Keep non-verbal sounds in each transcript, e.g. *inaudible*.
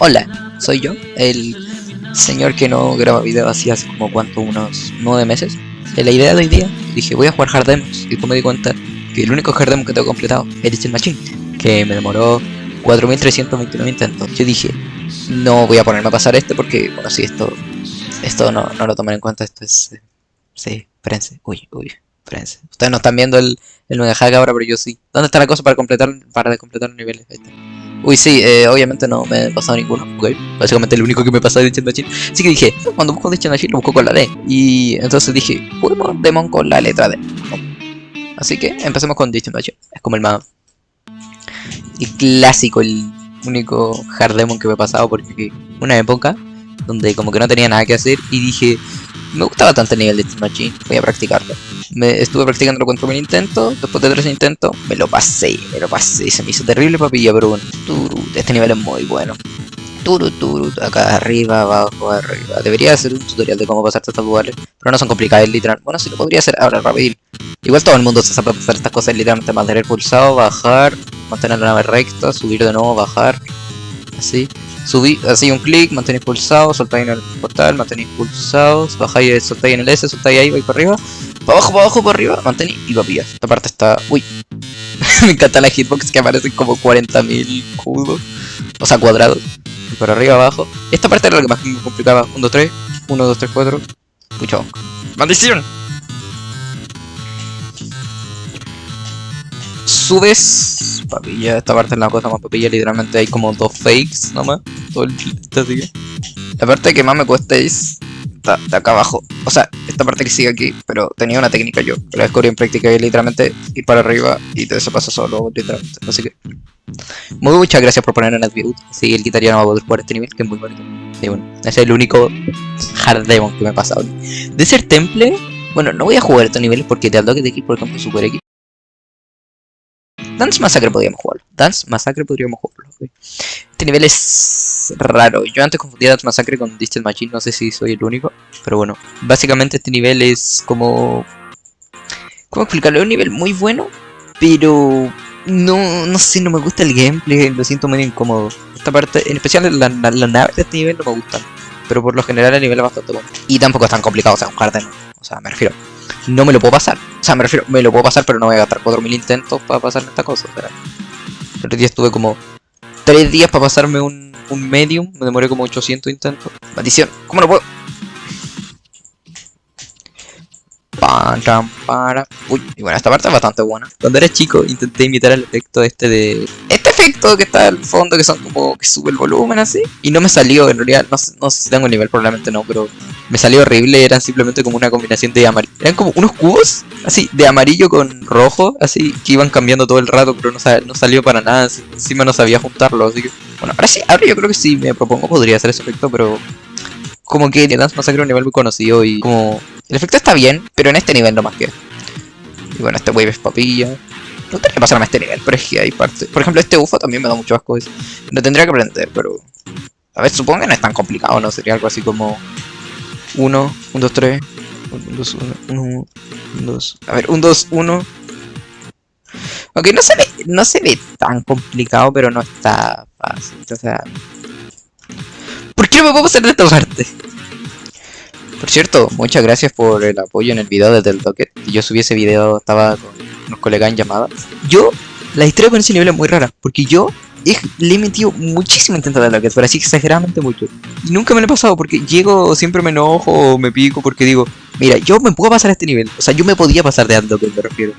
Hola, soy yo, el señor que no graba videos así hace como cuánto, unos nueve meses. La idea de hoy día, dije voy a jugar Hard Demos y después me di cuenta que el único Hard Demo que tengo completado es Digital Machine, que me demoró 4329 intentos. Yo dije, no voy a ponerme a pasar este porque, bueno, si esto esto no, no lo tomen en cuenta, esto es... Eh, sí, espérense, uy, uy, espérense. Ustedes no están viendo el, el mega hack ahora, pero yo sí. ¿Dónde está la cosa para completar para completar los niveles? Ahí está. Uy, sí, eh, obviamente no me he pasado ninguno, ok. Básicamente el único que me pasó Digital Machine. Así que dije, cuando busco Machine lo busco con la D. Y entonces dije, juguemos Demon con la letra D. Así que empecemos con Machine. Es como el más... El clásico, el único hard demon que me he pasado porque una época donde como que no tenía nada que hacer y dije, me gusta bastante el nivel de Steam Machine, voy a practicarlo. Me estuve practicando con mi intento, después de tres intentos, me lo pasé, me lo pasé, se me hizo terrible papilla, pero bueno, este nivel es muy bueno. Turu, turu, acá arriba, abajo, arriba. Debería hacer un tutorial de cómo pasar estas lugares, pero no son complicadas, literal. Bueno, sí lo podría hacer ahora rápido. Igual todo el mundo se sabe pasar estas cosas, literalmente mantener pulsado, bajar, mantener la nave recta, subir de nuevo, bajar, así. Subí, así un clic, mantenéis pulsado, soltáis en el portal, mantenéis pulsados, bajáis, soltáis en el S, soltáis ahí, vais para arriba, para abajo, para abajo, para arriba, mantenéis y pillar. Esta parte está... Uy, *laughs* me encanta la hitbox que aparecen como 40.000 cubos, o sea, cuadrados. Y para arriba, abajo. Esta parte era la que más me complicaba. 1, 2, 3, 1, 2, 3, 4. Mucho. ¡Maldición! Subes papilla, esta parte es la cosa más papilla, literalmente hay como dos fakes nomás, todo el está así. La parte que más me cuesta es de acá abajo, o sea, esta parte que sigue aquí, pero tenía una técnica yo, la descubrí en práctica y literalmente ir para arriba y te pasa solo, literalmente, así que... Muy muchas gracias por poner en Adview, así el guitarra no va a poder jugar este nivel, que es muy bonito. Y bueno, ese es el único hard demon que me ha pasado. De ser temple, bueno, no voy a jugar estos niveles porque te que de aquí, por ejemplo, Super X Dance Massacre podríamos jugarlo. Dance Massacre podríamos jugarlo. Este nivel es raro. Yo antes confundía Dance Massacre con Distant Machine. No sé si soy el único. Pero bueno. Básicamente este nivel es como... ¿Cómo explicarlo? Es un nivel muy bueno. Pero... No, no sé, no me gusta el gameplay. Lo siento muy incómodo. Esta parte, en especial las la, naves de este nivel no me gustan. Pero por lo general el nivel es bastante bueno. Y tampoco es tan complicado. O sea, un hard O sea, me refiero no me lo puedo pasar. O sea, me refiero, me lo puedo pasar, pero no voy a gastar 4000 intentos para pasarme esta cosa. El otro día estuve como 3 días para pasarme un, un medium, me demoré como 800 intentos. Maldición, ¿cómo lo puedo? para. Uy, y bueno, esta parte es bastante buena. Cuando era chico intenté imitar el efecto este de... Este efecto que está al fondo, que son como que sube el volumen así. Y no me salió, en realidad, no, no sé si tengo nivel, probablemente no, pero me salió horrible. Eran simplemente como una combinación de amarillo. Eran como unos cubos, así, de amarillo con rojo, así, que iban cambiando todo el rato, pero no, no salió para nada. encima no sabía juntarlo, así que... Bueno, ahora sí, ahora yo creo que sí me propongo podría hacer ese efecto, pero... Como que Dance Massacre es un nivel muy conocido y como el efecto está bien, pero en este nivel no más que. Y bueno, este wave es papilla. No tendría que pasarme a este nivel, pero es que hay parte. Por ejemplo, este UFO también me da mucho asco. Lo tendría que aprender, pero. A ver, supongo que no es tan complicado, ¿no? Sería algo así como. 1, 1, 2, 3. 1, 2, 1, 1, 2. A ver, 1, 2, 1. Ok, no se ve, no se ve tan complicado, pero no está fácil. O sea. ¿Por qué no me puedo pasar de esta parte? Por cierto, muchas gracias por el apoyo en el video desde el Docket. Yo subí ese video, estaba con unos colegas en llamada. Yo, la historia con ese nivel es muy rara, porque yo le he metido muchísimo intento de Docket, pero así exageradamente mucho. Y nunca me lo he pasado, porque llego, siempre me enojo o me pico porque digo, mira, yo me puedo pasar a este nivel. O sea, yo me podía pasar de Docket, me refiero.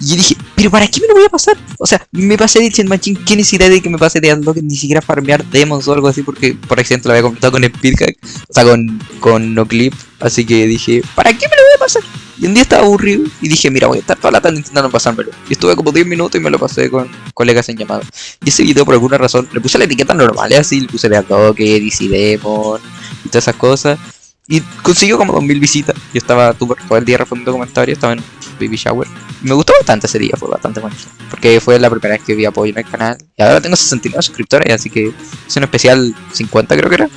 Y dije, ¿pero para qué me lo voy a pasar? O sea, me pasé de Chen Machine, ¿qué necesidad de que me pase de Unlock? Ni siquiera farmear demos o algo así, porque por accidente lo había completado con Speedhack, o sea, con, con No Clip. Así que dije, ¿para qué me lo voy a pasar? Y un día estaba aburrido y dije, mira, voy a estar toda la tarde intentando pasármelo. Y estuve como 10 minutos y me lo pasé con colegas en llamada. Y ese video, por alguna razón, le puse la etiqueta normal, así, le puse de Unlock, DC Demon y todas esas cosas. Y consiguió como 2000 visitas. Yo estaba todo el día respondiendo comentarios, estaba en Baby Shower. Me gustó bastante ese día, fue bastante bonito. Porque fue la primera vez que vi apoyo en el canal. Y ahora tengo 69 suscriptores, así que es un especial 50 creo que era.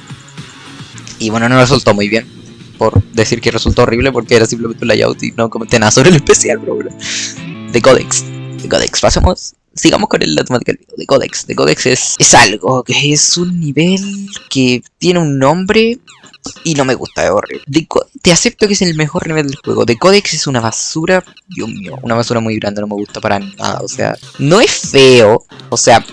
Y bueno, no resultó muy bien. Por decir que resultó horrible porque era simplemente un layout y no comenté nada sobre el especial, bro. De Codex. De Codex. Pasemos sigamos con el, la temática del video, de Codex. De Codex es, es algo que es un nivel que tiene un nombre y no me gusta, es horrible. Te acepto que es el mejor nivel del juego. De Codex es una basura, Dios mío, una basura muy grande, no me gusta para nada. O sea, no es feo, o sea,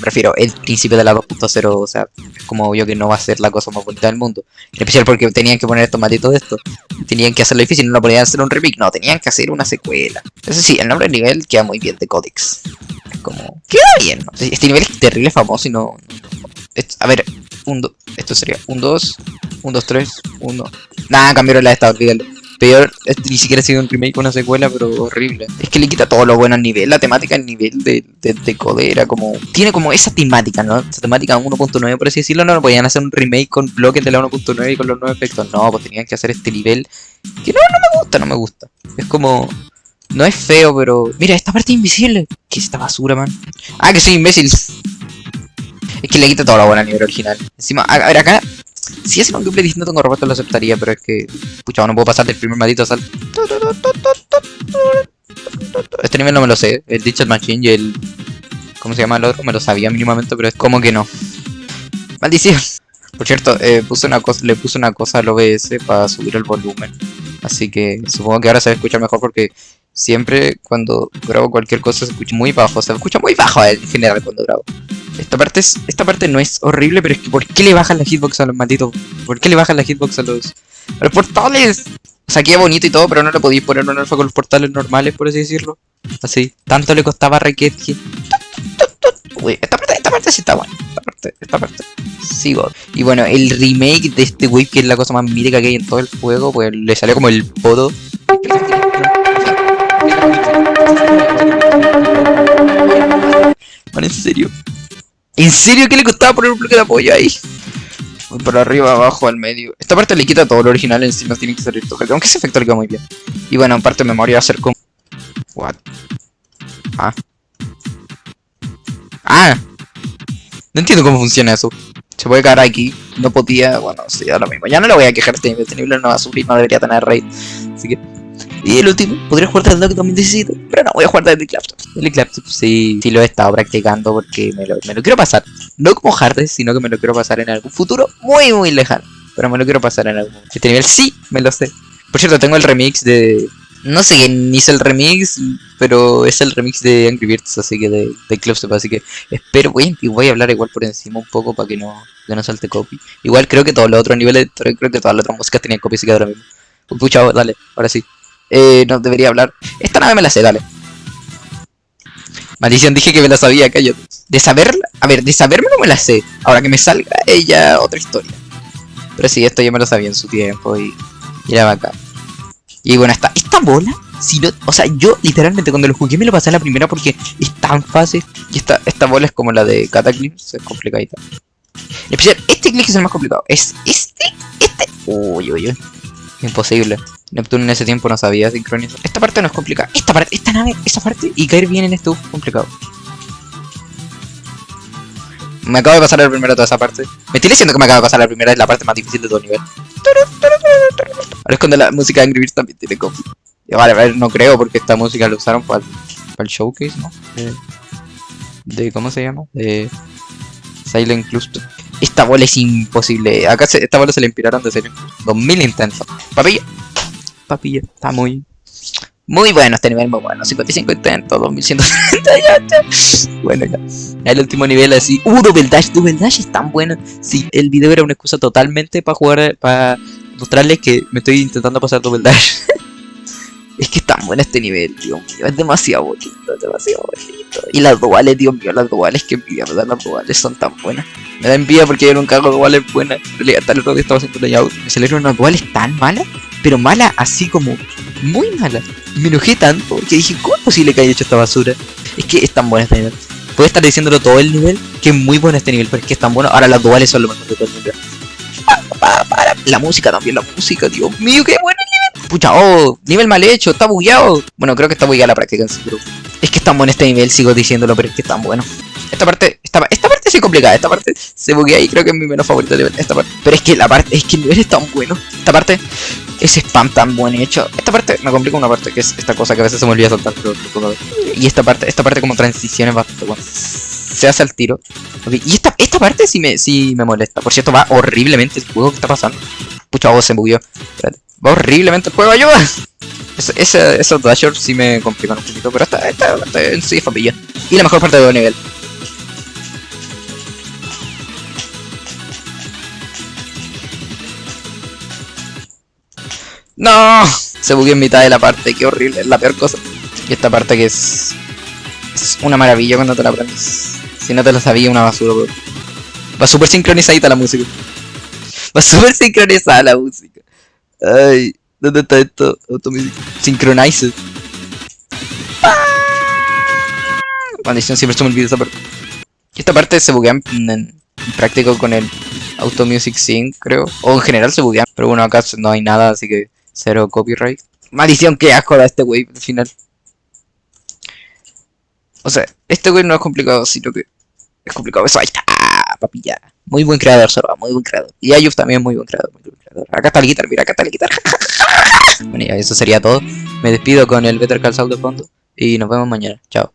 prefiero el principio de la 2.0, o sea, es como obvio que no va a ser la cosa más bonita del mundo. En especial porque tenían que poner estos malditos de esto. Tenían que hacerlo difícil, no lo podían hacer un remake, no, tenían que hacer una secuela. Eso sí, el nombre del nivel queda muy bien de Codex. Es como, queda bien. Este nivel es terrible famoso y no. a ver, un, do- esto sería un 2, un 2, 3, 1. Nada, cambiaron la de esta, olvídalo. Peor, ni siquiera ha sido un remake o una secuela, pero horrible. Es que le quita todo lo bueno al nivel. La temática al nivel de, de, de Code era como. Tiene como esa temática, ¿no? Esa temática 1.9, por así decirlo. No, no podían hacer un remake con bloques de la 1.9 y con los nuevos efectos. No, pues tenían que hacer este nivel. Que no, no me gusta, no me gusta. Es como. No es feo, pero. Mira, esta parte invisible. ¿Qué es esta basura, man? Ah, que soy imbécil. Es que le quita todo lo bueno al nivel original. Encima, a, a ver, acá. Si es un gameplay distinto tengo robots lo aceptaría, pero es que. Pucha, no puedo pasar del primer maldito salto. Este nivel no me lo sé. El Digital Machine y el. ¿Cómo se llama el otro? Me lo sabía mínimamente, pero es como que no. Maldición. Por cierto, eh, puse una cosa, le puse una cosa al OBS para subir el volumen. Así que supongo que ahora se va a escuchar mejor porque siempre cuando grabo cualquier cosa se escucha muy bajo. Se escucha muy bajo en general cuando grabo. Esta parte, es, esta parte no es horrible, pero es que ¿por qué le bajan la hitbox a los malditos? ¿Por qué le bajan la hitbox a los, portales? O sea, queda bonito y todo, pero no le podéis poner un alfa con los portales normales, por así decirlo. Así, tanto le costaba a esta parte, esta parte sí está buena. Esta parte, esta parte. Sigo. Y bueno, el remake de este wave, que es la cosa más mítica que hay en todo el juego, pues le salió como el podo. Man, en serio. ¿En serio que le costaba poner un bloque de apoyo ahí? Voy por arriba, abajo, al medio. Esta parte le quita todo lo original, encima tiene que salir todo. Aunque ese efecto le queda muy bien. Y bueno, en parte de memoria va a ser como... What? Ah. Ah. No entiendo cómo funciona eso. Se puede caer aquí. No podía... Bueno, sí, lo mismo. Ya no le voy a quejar este nivel. Este no va a sufrir, no debería tener raid. Así que... Y el último, podría jugar Dock 2017, pero no voy a jugar desde Claptop. El Claptop sí, sí lo he estado practicando porque me lo, quiero pasar. No como Hades, sino que me lo quiero pasar en algún futuro muy muy lejano. Pero me lo quiero pasar en algún momento. Este nivel sí, me lo sé. Por cierto, tengo el remix de... No sé quién hizo el remix, pero es el remix de Angry Birds, así que de, de Clubstep, así que espero, voy, a- voy a hablar igual por encima un poco para que no, que no salte copy. Igual creo que todos los otros niveles, creo que todas las otras músicas tenían copy, así que ahora mismo. Pucha, dale, ahora sí. Eh, no debería hablar. Esta nave me la sé, dale. Maldición, dije que me la sabía, cállate. De saberla, a ver, de saberme no me la sé. Ahora que me salga ella, otra historia. Pero sí, esto ya me lo sabía en su tiempo y, y era bacán. Y bueno, esta, esta bola, si no, o sea, yo literalmente cuando lo jugué me lo pasé a la primera porque es tan fácil. Y esta, esta bola es como la de Cataclysm, es complicadita. Especial, este click es el más complicado. Es este, este. Uy, uy, uy. Imposible. Neptuno en ese tiempo no sabía sincronizar. Esta parte no es complicada. Esta parte, esta nave, esa parte y caer bien en esto es complicado. Me acabo de pasar la primera toda esa parte. Me estoy diciendo que me acabo de pasar la primera, es la parte más difícil de todo el nivel. Ahora es cuando la música de Angry Birds también tiene copy. Vale, a ver, no creo porque esta música la usaron para el, para el showcase, ¿no? De, de- ¿cómo se llama? De Silent Cluster. Esta bola es imposible. Acá se- esta bola se le inspiraron de serio. 2000 intentos. Papilla. Papilla. Está muy... Muy bueno este nivel, muy bueno. 55 intentos, 2138. Bueno, ya. El último nivel así. Uh, Double Dash. Double Dash es tan bueno. Sí, el video era una excusa totalmente para jugar, para mostrarles que me estoy intentando pasar Double Dash. *laughs* es que es tan bueno este nivel, Dios mío. Es demasiado bonito, es demasiado bonito. Y las duales, Dios mío, las duales, que envidia, ¿verdad? Las duales son tan buenas. Me da envidia porque yo nunca hago duales buenas. En realidad, el otro día estaba haciendo layout. Me salieron unas duales tan malas, pero malas así como muy malas. Y me enojé tanto que dije, ¿cómo es posible que haya hecho esta basura? Es que es tan bueno este nivel. Puedo estar diciéndolo todo el nivel, que es muy bueno este nivel, pero es que es tan bueno. Ahora las duales son lo mejor de todo el nivel. La música también, la música, Dios mío, qué bueno el nivel. Pucha, oh, nivel mal hecho, está bugueado. Bueno, creo que está bugueada la práctica en sí, pero es que es tan bueno este nivel, sigo diciéndolo, pero es que es tan bueno. Esta parte, esta esta, *laughs* esta es complicada, esta parte se buguea y creo que es mi menos favorita de esta parte. Pero es que la parte, es que el nivel es tan bueno. Esta parte, ese spam tan buen hecho. Esta parte me complica una parte que es esta cosa que a veces se me olvida soltar, pero Y esta parte, esta parte como transición es bastante. Se hace al tiro. Y esta, esta parte sí me, sí me molesta. Por cierto, va horriblemente el juego que está pasando. Pucha, oh, se bugueó. Va horriblemente el juego, ayuda. *laughs* Esos dashers sí me complican un poquito, pero esta, esta parte en sí es familia. Y la mejor parte del nivel. ¡No! Se bugueó en mitad de la parte, qué horrible, es la peor cosa. Y esta parte que es... Es una maravilla cuando te la aprendes. Si no te la sabía, una basura, bro. Va súper sincronizadita la música. Va súper sincronizada la música. Ay, ¿dónde está esto? Automusic. Synchronize. ¡Ah! Maldición, siempre se me olvida esa parte. Esta parte se buguea en, en práctico con el Auto Music Sync, creo. O en general se buguea. Pero bueno, acá no hay nada, así que Cero copyright. Maldición, que asco da este wey al final. O sea, este wey no es complicado, sino que es complicado. Eso, ahí está, papilla. Muy buen creador, Sorba, muy buen creador. Y Ayuf también muy buen creador, muy buen creador. Acá está el guitar, mira, acá está el guitar. *laughs* bueno, ya, eso sería todo. Me despido con el Better Call Saul de fondo. Y nos vemos mañana. Chao.